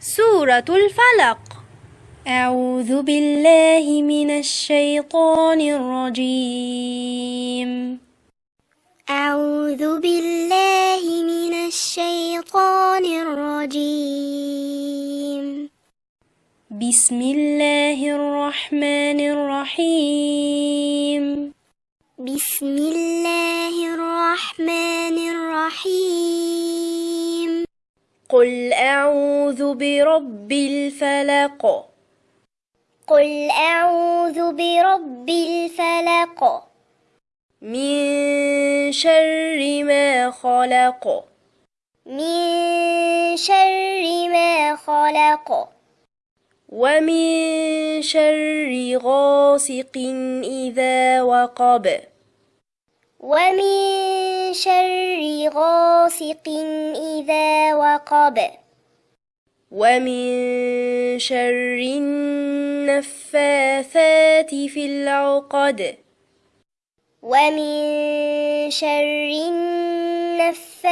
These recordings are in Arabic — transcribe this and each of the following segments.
سورة الفلق. أعوذ بالله من الشيطان الرجيم. أعوذ بالله من الشيطان الرجيم. بسم الله الرحمن الرحيم. بسم الله الرحمن الرحيم. قل أعوذ برب الفلق. قل أعوذ برب الفلق. من شر ما خلق. من شر ما خلق. ومن شر غاسق إذا وقب. ومن شر غاسق إذا وقب. ومن شر النفاثات في العقد. ومن شر النفاثات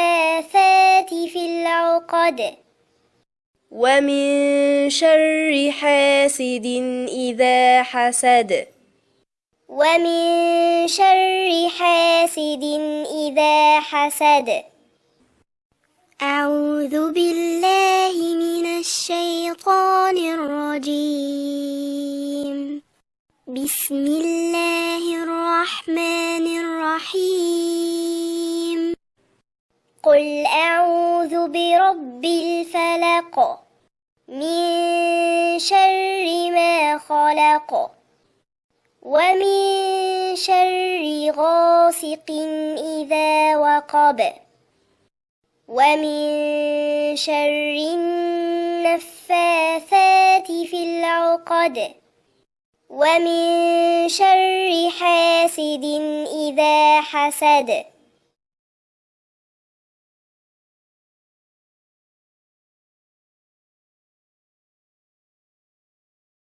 في العقد. ومن شر حاسد إذا حسد. ومن شر حاسد إذا حسد. أعوذ بالله من الشيطان الرجيم. بسم الله الرحمن الرحيم. قل أعوذ برب الفلق. من شر ما خلق. ومن شر غاسق إذا وقب ومن شر النفاثات في العقد ومن شر حاسد إذا حسد